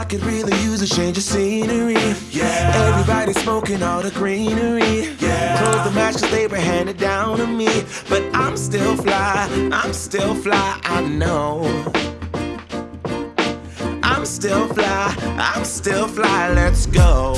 I could really use a change of scenery. Yeah. Everybody smoking all the greenery. Yeah. Close the match they were handed down to me. But I'm still fly, I'm still fly, I know. I'm still fly, I'm still fly, let's go.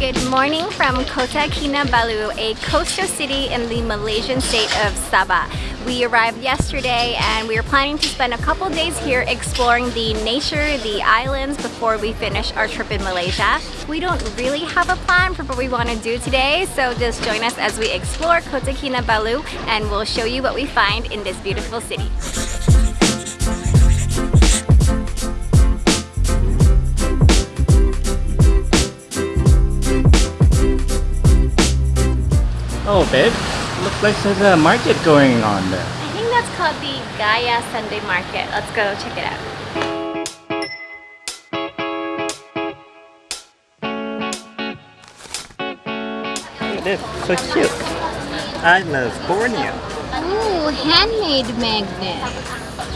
Good morning from Kota Kinabalu, a coastal city in the Malaysian state of Sabah. We arrived yesterday and we are planning to spend a couple days here exploring the nature, the islands before we finish our trip in Malaysia. We don't really have a plan for what we want to do today, so just join us as we explore Kota Kinabalu and we'll show you what we find in this beautiful city. Oh, babe. Looks like there's a market going on there. I think that's called the Gaya Sunday Market. Let's go check it out. Look at this. So cute. I love Borneo. Ooh, handmade magnet.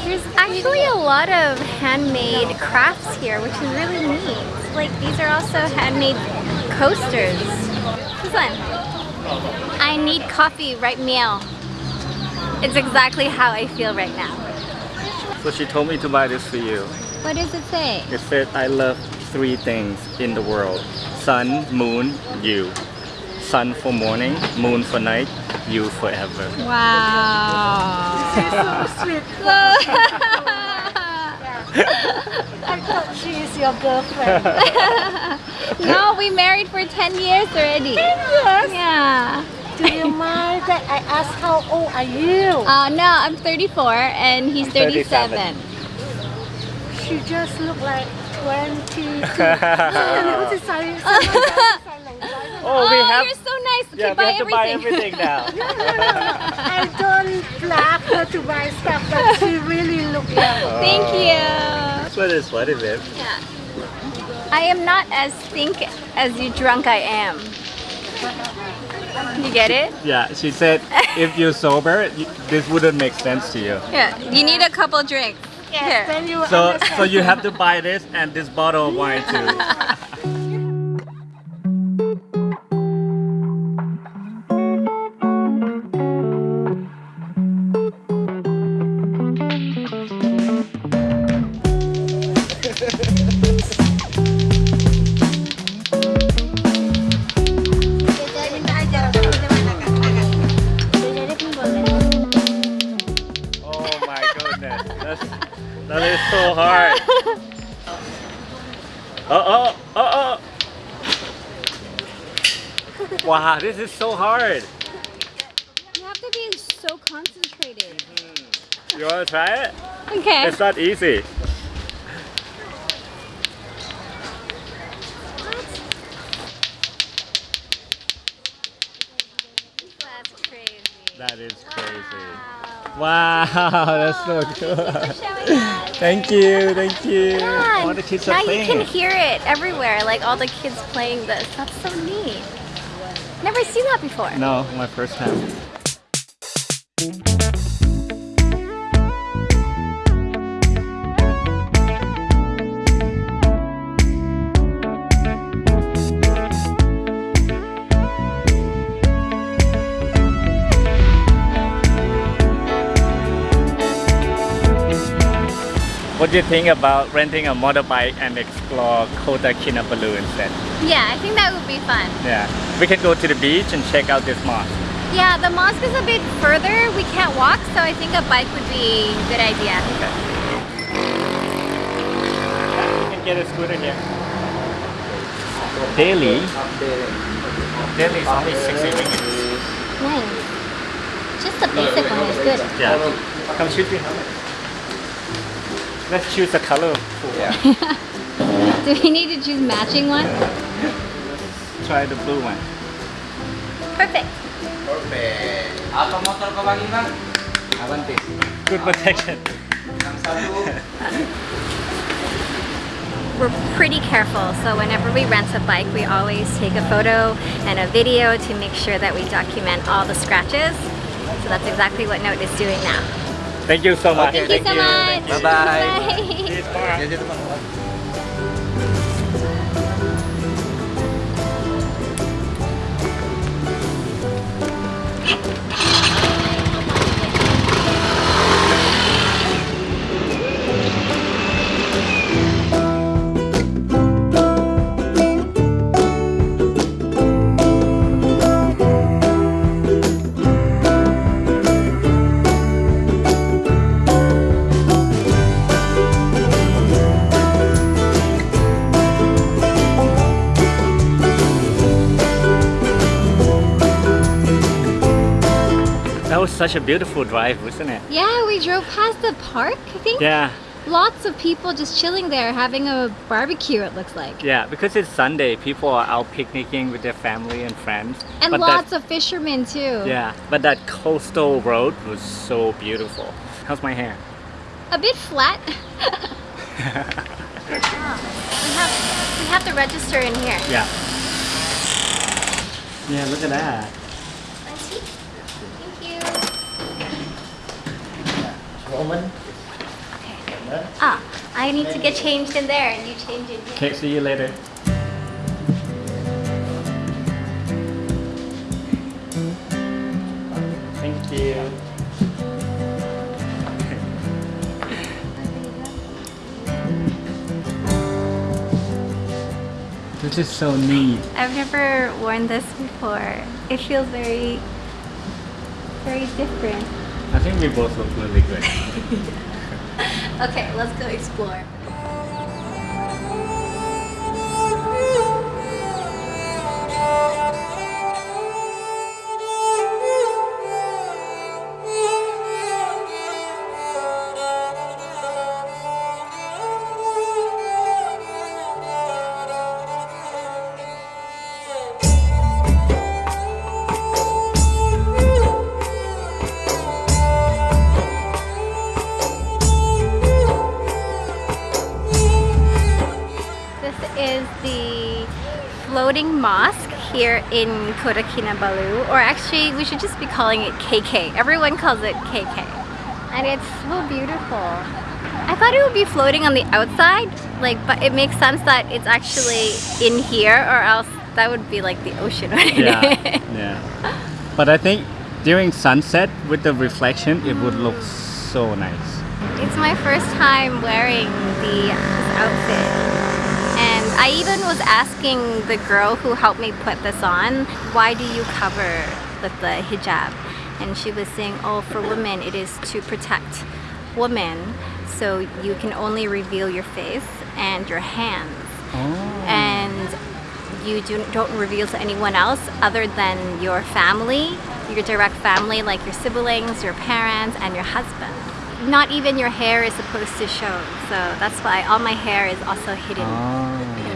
There's actually a lot of handmade crafts here, which is really neat. Like these are also handmade coasters. This one. I need coffee right meal. It's exactly how I feel right now. So she told me to buy this for you. What does it say? It said I love three things in the world. Sun, moon, you. Sun for morning, moon for night, you forever. Wow. so sweet. I thought she is your girlfriend. no, we married for 10 years already. 10 years? Yeah. Do you mind that I ask how old are you? Uh, no, I'm 34 and he's 37. 37. She just look like 22. Oh, we oh, have. you're so nice. Okay, yeah, buy we have to buy everything. everything now. no, no, no, no. I don't black her to buy stuff, but she really look young. Oh. Thank you. That's what it's what it is. Yeah. I am not as think as you drunk I am. You get it? Yeah, she said if you're sober, this wouldn't make sense to you. Yeah. You need a couple drinks. Yes, Here. then you So, understand. so you have to buy this and this bottle of wine too. Wow, this is so hard. You have to be so concentrated. Mm-hmm. You wanna try it? Okay. It's not easy. That's crazy. That is crazy. Wow, that's so good. Showing us. Thank you, thank you. Yeah, All the kids now are you can hear it everywhere, like all the kids playing this. That's so neat. Never seen that before. No, my first time. What do you think about renting a motorbike and explore Kota Kinabalu instead? Yeah, I think that would be fun. Yeah, we can go to the beach and check out this mosque. Yeah, the mosque is a bit further. We can't walk, so I think a bike would be a good idea. Okay. Yeah, you can get a scooter here. Daily. Daily is only 60 ringgit. Nice. Just the basic one is good. Yeah. Come shoot me. Let's choose a color. Yeah. Do we need to choose matching one? Try the blue one. Perfect. Apa motor kau bagi bang? Avantiz. Good protection. We're pretty careful, so whenever we rent a bike, we always take a photo and a video to make sure that we document all the scratches. So that's exactly what Note is doing now. Thank you so much. Thank you so much. Bye-bye. Such a beautiful drive, wasn't it? Yeah, we drove past the park, I think. Yeah, Lots of people just chilling there having a barbecue, it looks like. yeah. Because it's Sunday, people are out picnicking with their family and friends. And But lots that, of fishermen too. Yeah, but that coastal road was so beautiful. How's my hair? A bit flat. we have we have to register in here. Yeah. Yeah, look at that. Thank you. Woman. Ah, I need to get changed in there and you change in here. Okay, see you later. Thank you. This is so neat. I've never worn this before. It feels very, very different. I think we both look really good. Okay, let's go explore. In Kota Kinabalu, or actually we should just be calling it KK. Everyone calls it KK. And it's so beautiful. I thought it would be floating on the outside, like, but it makes sense that it's actually in here, or else that would be like the ocean. yeah, yeah. But I think during sunset with the reflection, it would look so nice. It's my first time wearing the outfit. I even was asking the girl who helped me put this on, why do you cover with the hijab? And she was saying, oh, for women, it is to protect women. So you can only reveal your face and your hands. Oh. And you do, don't reveal to anyone else other than your family, your direct family, like your siblings, your parents, and your husband. Not even your hair is supposed to show, so that's why all my hair is also hidden Oh.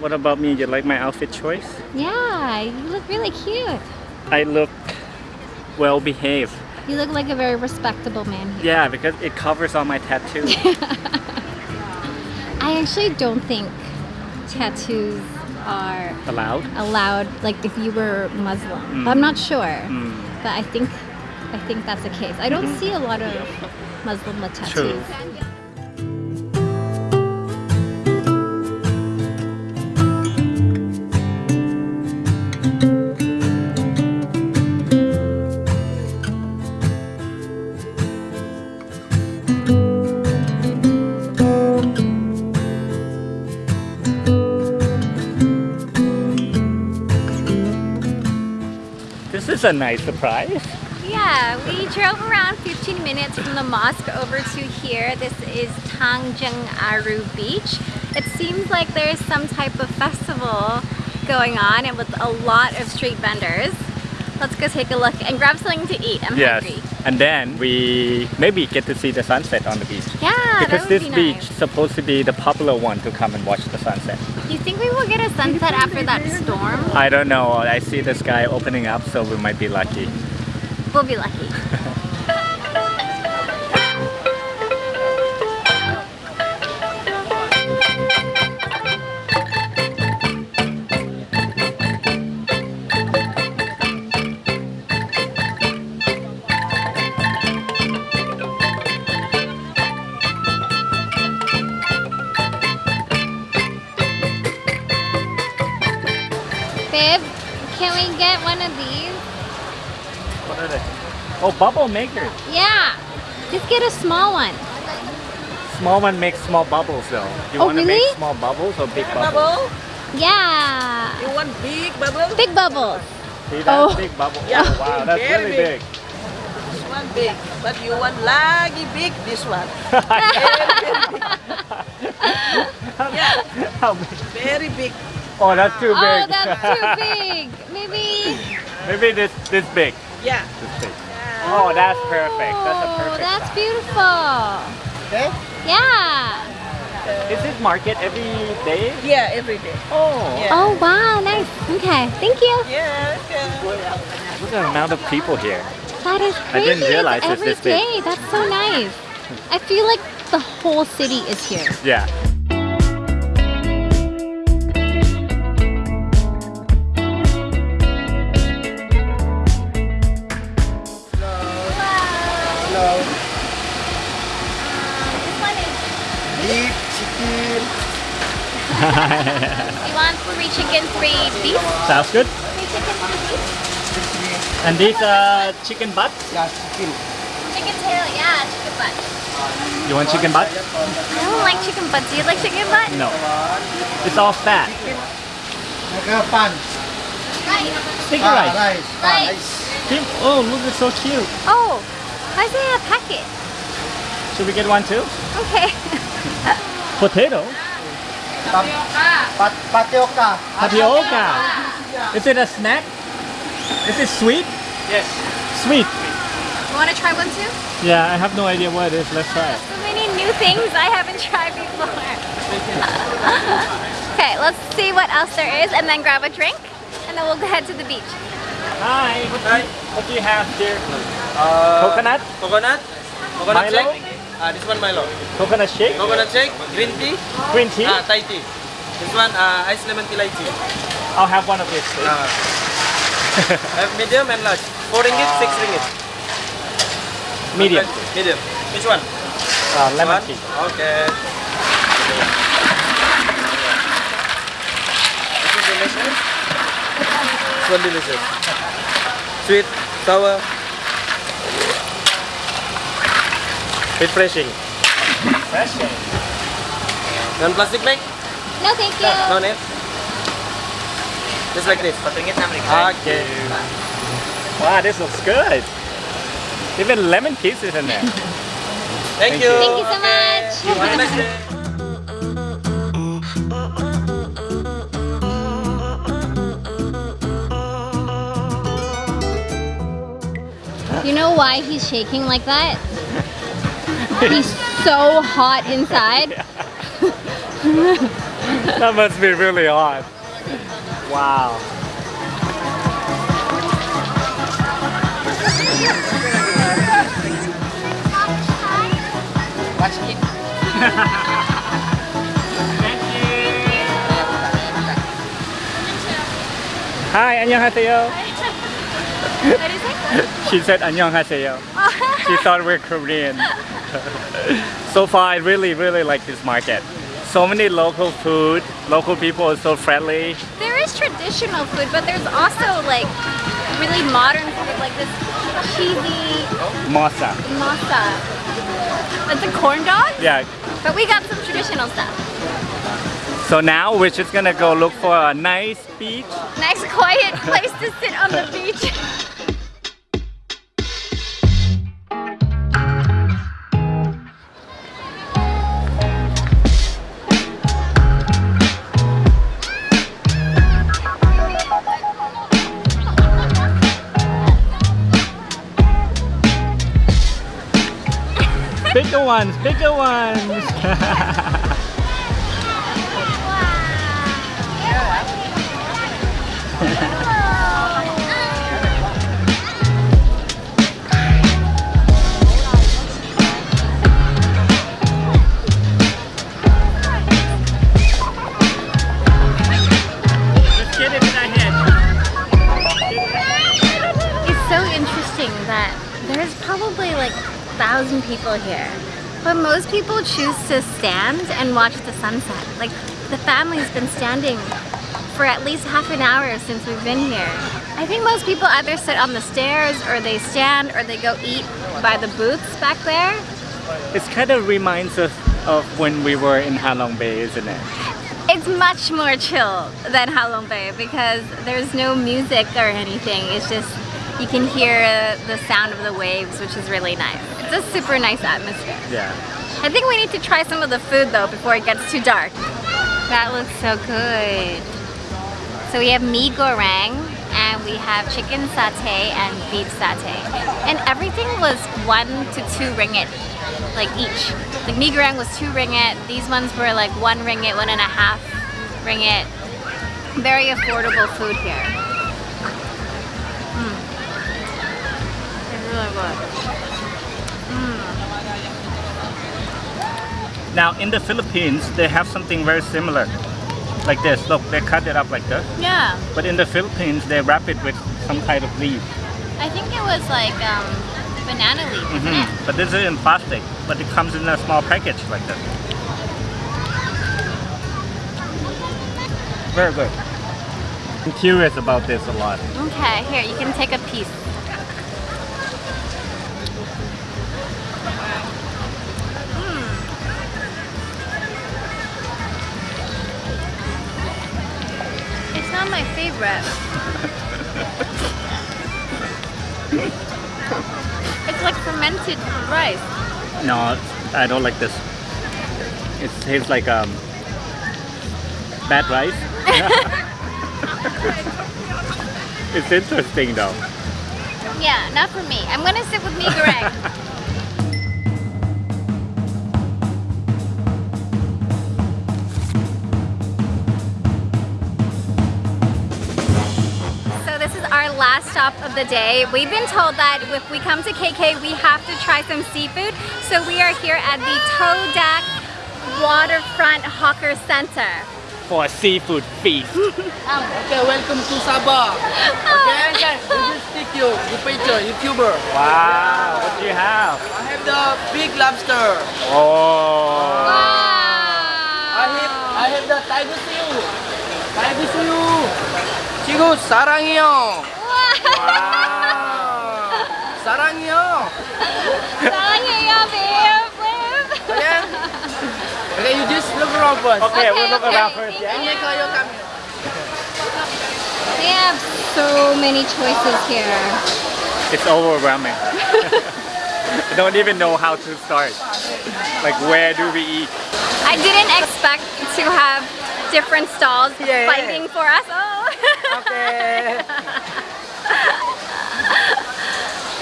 What about me? Do you like my outfit choice? Yeah, you look really cute. I look well behaved. You look like a very respectable man here. Yeah, because it covers all my tattoos. I actually don't think tattoos are Allowed? allowed, like if you were Muslim. Mm. I'm not sure, Mm. but I think I think that's the case. I don't see a lot of Muslim tattoos. True. Is a nice surprise. Yeah, we drove around 15 minutes from the mosque over to here. This is Tanjung Aru Beach. It seems like there's some type of festival going on and with a lot of street vendors. Let's go take a look and grab something to eat. I'm Yes. hungry. And then we maybe get to see the sunset on the beach. Yeah, because this be beach is supposed to be the popular one to come and watch the sunset. Do you think we will get a sunset after that storm? I don't know. I see the sky opening up, so we might be lucky. We'll be lucky. Oh, bubble maker. Yeah. Just get a small one. Small one makes small bubbles though. You Oh, want to really? make small bubbles or big bubbles? Bubble? Yeah. You want big bubbles? Big bubbles. See that Oh. big bubble? Yeah. Oh, wow, that's Very really big. big. This one big. But you want lagi big, this one. Yeah. How big? Very big. Oh, that's too oh, big. Oh, that's too big. Maybe. Maybe this this big. Yeah. This big. Oh, that's perfect. That's a Oh, perfect that's size. beautiful. Okay? Yeah. Is this market every day? Yeah, every day. Oh, Yeah. Oh, wow. Nice. Okay. Thank you. Yeah, okay. look at the amount of people here. That is I didn't realize it's every this big. day. That's so nice. I feel like the whole city is here. Yeah. You want three chicken, three beef? Sounds good. Three chicken, three beef? And these uh chicken butt? Yeah, chicken. Chicken tail, yeah, chicken butt. You want chicken butt? I don't like chicken butt. Do you like chicken butt? No. It's all fat. Naga pan. Right. Sticky rice. rice. Rice. Oh, look, it's so cute. Oh, why is there a packet? Should we get one too? Okay. Potato? Pat patioka. Tapioca. Is it a snack? Is it sweet? Yes. Sweet. You want to try one too? Yeah, I have no idea what it is. Let's try it. So many new things I haven't tried before. okay, let's see what else there is and then grab a drink and then we'll head to the beach. Hi. Hi. What do you have here? Uh, Coconut? Coconut. Coconut Milo? shake. Ah, this one Milo. Coconut shake? Coconut shake, green tea, Green tea? ah, Thai tea. This one uh, ice lemon tea light tea. I'll have one of these. please. Ah. have medium and large. Four ringgit, six ringgit. Medium. Medium. Which one? Uh, lemon one? tea. Okay. This is delicious. One delicious. Sweet, sour, refreshing. Refreshing. Non plastic bag? No, thank you. No need. Just like this. Okay. Wow, this looks good. Even lemon pieces in there. Thank, Thank you. you. Thank you so Okay. much. Have a nice day. You know why he's shaking like that? he's so hot inside. that must be really hot. Wow. Hi, 안녕하세요. What is it? She said 안녕하세요. She thought we're Korean. so far, I really, really like this market. So many local food, local people are so friendly. There is traditional food, but there's also like really modern food, like this cheesy Masa. masa. It's a corn dog, Yeah. but we got some traditional stuff. So now we're just gonna go look for a nice beach. Nice quiet place to sit on the beach. Bigger ones, bigger ones. Just thousand people here. But most people choose to stand and watch the sunset. Like the family's been standing for at least half an hour since we've been here. I think most people either sit on the stairs or they stand or they go eat by the booths back there. It kind of reminds us of when we were in Halong Bay, isn't it? It's much more chill than Halong Bay because there's no music or anything. It's just you can hear uh, the sound of the waves, which is really nice. It's a super nice atmosphere. Yeah. I think we need to try some of the food though before it gets too dark. That looks so good. So we have mee goreng and we have chicken satay and beef satay. And everything was one to two ringgit, like each. Like mee goreng was two ringgit. These ones were like one ringgit, one and a half ringgit. Very affordable food here. Really good. Now in the Philippines, they have something very similar. Like this, look, they cut it up like this. Yeah, But in the Philippines, they wrap it with some kind of leaf. I think it was like um, banana leaf, isn't Mhm. But this is in plastic, but it comes in a small package like this. Very good. I'm curious about this a lot. Okay, here, you can take a piece. It's like fermented rice. No, I don't like this. It tastes like um, bad rice. it's interesting though. Yeah, not for me. I'm gonna sit with me, goreng. is our last stop of the day. We've been told that if we come to KK, we have to try some seafood. So we are here at the Todak Waterfront Hawker Center. For a seafood feast. Ah, okay, welcome to Sabah. Okay, okay. We will stick you, you picture, YouTuber. wow, what do you have? I have the big lobster. Oh. I have, I have the tiger seal. Tiger seal. 지구 사랑해요. Wow. 사랑해요. 사랑해요, babe. Okay? Okay, you just look around first. Okay, we'll Okay, look okay. around first, Thank yeah? And make your camera. They have so many choices here. It's overwhelming. I don't even know how to start. Like, where do we eat? I didn't expect to have different stalls Yeah, yeah, fighting for us. Oh. Okay.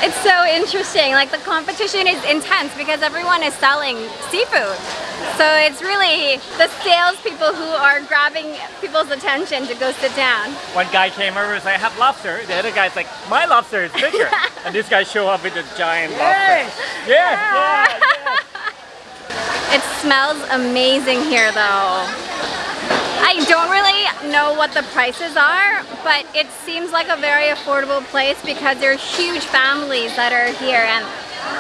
It's so interesting. Like the competition is intense because everyone is selling seafood. So it's really the salespeople who are grabbing people's attention to go sit down. One guy came over and said, I have lobster. The other guy's like, my lobster is bigger. and this guy show up with a giant lobster. Yeah, yeah, yeah. It smells amazing here though. I don't really know what the prices are, but it seems like a very affordable place because there are huge families that are here and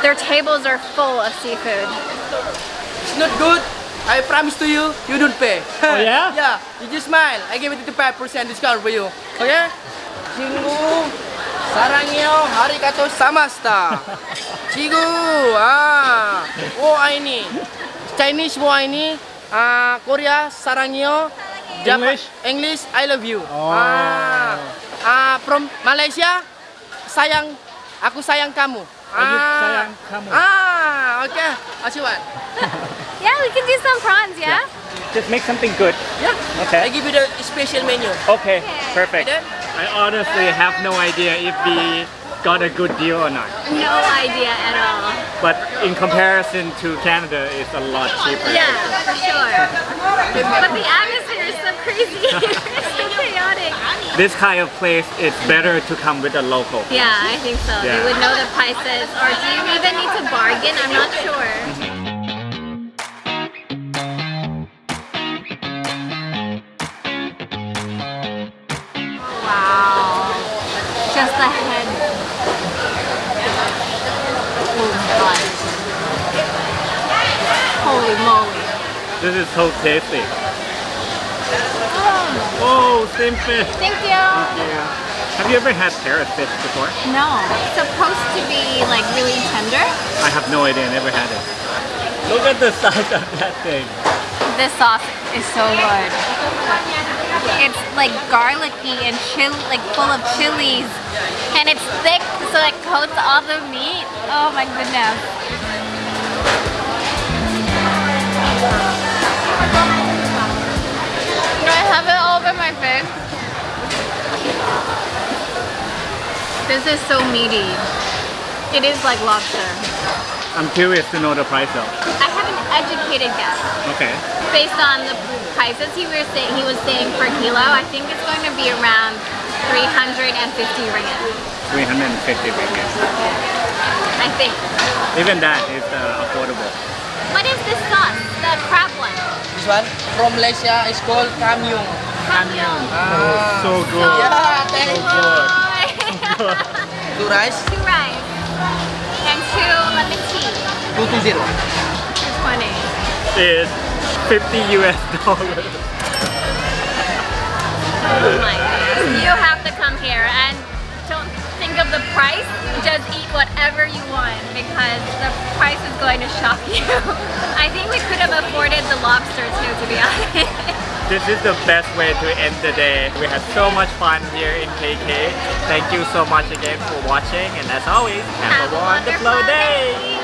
their tables are full of seafood. It's not good. I promise to you, you don't pay. Oh, yeah? yeah, you just smile. I give it 5% discount for you. Okay? 친구, 사랑해요. 아리가토 사마스타. 지구, 아, 오 아이니. Chinese 뭐 아이니. 아, Korea, 사랑해요. Japan- English? English, I love you. Oh. Ah, ah, from Malaysia, sayang, aku sayang kamu. you sayang kamu. Ah, okay. What you want? Yeah, we can do some prawns, yeah? Just make something good. Yeah. Okay. I give you the special menu. Okay, perfect. Okay? I honestly have no idea if we got a good deal or not. No idea at all. But in comparison to Canada, it's a lot cheaper. Yeah, for sure. But the atmosphere is so crazy. it's so chaotic. This kind of place, it's better to come with a local. Yeah, I think so. Yeah. They would know the prices. Or do you even need to bargain? I'm not sure. Wow. Just the head. Oh my god. Holy moly. This is so tasty. Oh. Same fish. Thank you. Thank you. Have you ever had parrot fish before? No. It's supposed to be like really tender. I have no idea, I never had it. Look at the size of that thing. This sauce is so good. It's like garlicky and chill, like full of chilies, and it's thick, so it coats all the meat. Oh my goodness. This is so meaty. It is like lobster. I'm curious to know the price though. I have an educated guess. Okay. based on the prices he was saying he was saying per kilo, I think it's going to be around 350 ringgit. 350 ringgit. I think. Even that is uh, affordable. What is this sauce? The crab one. This one from Malaysia is called kamyung. Kamyong. Ah. So good. Yeah, thank So you. good. Two rice, two rice and two lemon tea. two two zero. It's 50 US dollars. Oh my goodness. You have to come here and don't think of the price. Just eat whatever you want because the price is going to shock you. I think we could have afforded the lobster too, to be honest. This is the best way to end the day. We had so much fun here in KK. Thank you so much again for watching and as always, have, Have a wonderful wonderful day.